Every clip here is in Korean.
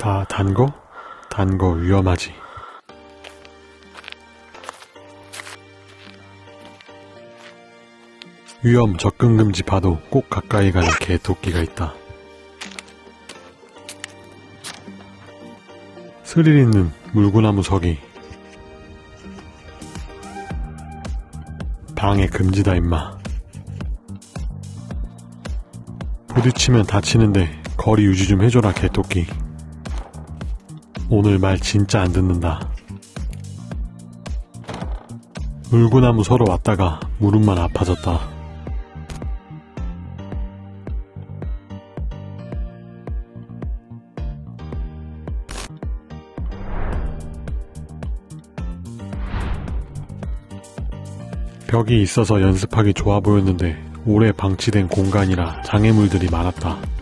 다 단 거? 단 거 위험하지. 위험 접근 금지 봐도 꼭 가까이 가는 개 토끼가 있다. 스릴 있는 물구나무 서기. 방해 금지다 임마. 부딪히면 다치는데 거리 유지 좀 해줘라 개토끼. 오늘 말 진짜 안 듣는다. 물구나무 서로 왔다가 무릎만 아파졌다. 벽이 있어서 연습하기 좋아 보였는데 오래 방치된 공간이라 장애물들이 많았다.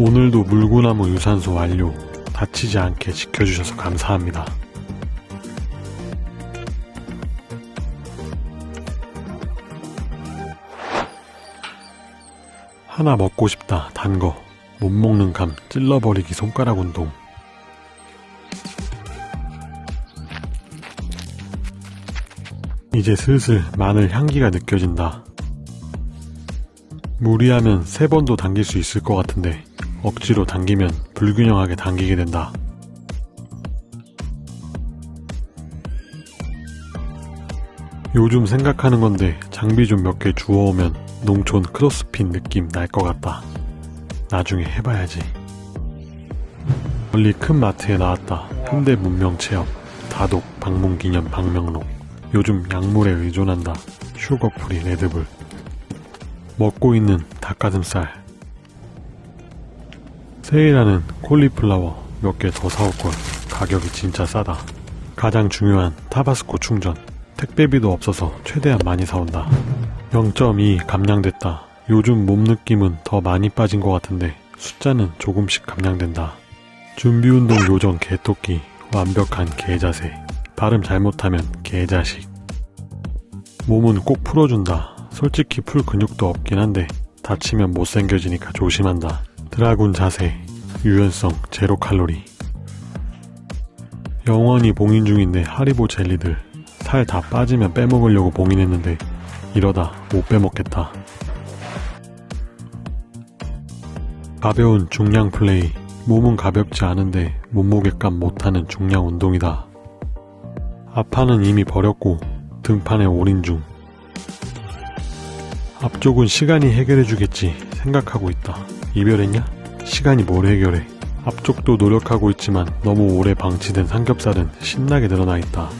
오늘도 물구나무 유산소 완료. 다치지 않게 지켜주셔서 감사합니다. 하나 먹고 싶다. 단 거. 못 먹는 감 찔러버리기 손가락 운동. 이제 슬슬 마늘 향기가 느껴진다. 무리하면 세 번도 당길 수 있을 것 같은데 억지로 당기면 불균형하게 당기게 된다. 요즘 생각하는 건데 장비 좀 몇 개 주워오면 농촌 크로스핏 느낌 날 것 같다. 나중에 해봐야지. 멀리 큰 마트에 나왔다. 현대 문명 체험. 다독, 방문 기념, 방명록. 요즘 약물에 의존한다. sugar-free, 레드불. 먹고 있는 닭가슴살. 세일하는 콜리플라워 몇 개 더 사올걸. 가격이 진짜 싸다. 가장 중요한 타바스코 충전. 택배비도 없어서 최대한 많이 사온다. 0.2 감량됐다. 요즘 몸 느낌은 더 많이 빠진 것 같은데 숫자는 조금씩 감량된다. 준비운동 요정 개토끼 완벽한 개자세 발음 잘못하면 개자식 몸은 꼭 풀어준다. 솔직히 풀 근육도 없긴 한데 다치면 못생겨지니까 조심한다. 드라군 자세 유연성 제로 칼로리 영원히 봉인 중인데 하리보 젤리들 살 다 빠지면 빼먹으려고 봉인했는데 이러다 못 빼먹겠다. 가벼운 중량 플레이 몸은 가볍지 않은데 몸무게감 못하는 중량 운동이다. 앞판은 이미 버렸고 등판에 올인 중. 앞쪽은 시간이 해결해주겠지 생각하고 있다. 이별했냐? 시간이 뭘 해결해. 앞쪽도 노력하고 있지만 너무 오래 방치된 삼겹살은 신나게 늘어나 있다.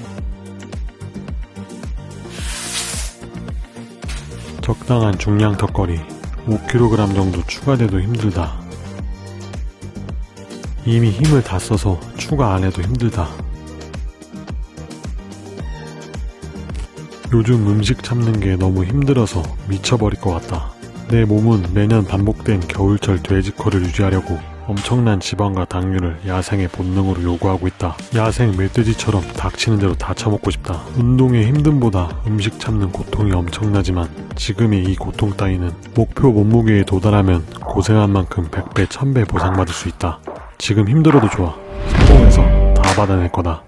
적당한 중량 턱걸이 5kg 정도 추가돼도 힘들다. 이미 힘을 다 써서 추가 안 해도 힘들다. 요즘 음식 참는 게 너무 힘들어서 미쳐버릴 것 같다. 내 몸은 매년 반복된 겨울철 돼지코를 유지하려고 엄청난 지방과 당류를 야생의 본능으로 요구하고 있다. 야생 멧돼지처럼 닥치는 대로 다 처먹고 싶다. 운동의 힘듦보다 음식 참는 고통이 엄청나지만 지금의 이 고통 따위는 목표 몸무게에 도달하면 고생한 만큼 100배, 1000배 보상받을 수 있다. 지금 힘들어도 좋아. 성공해서 다 받아낼 거다.